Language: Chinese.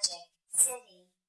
Magic City.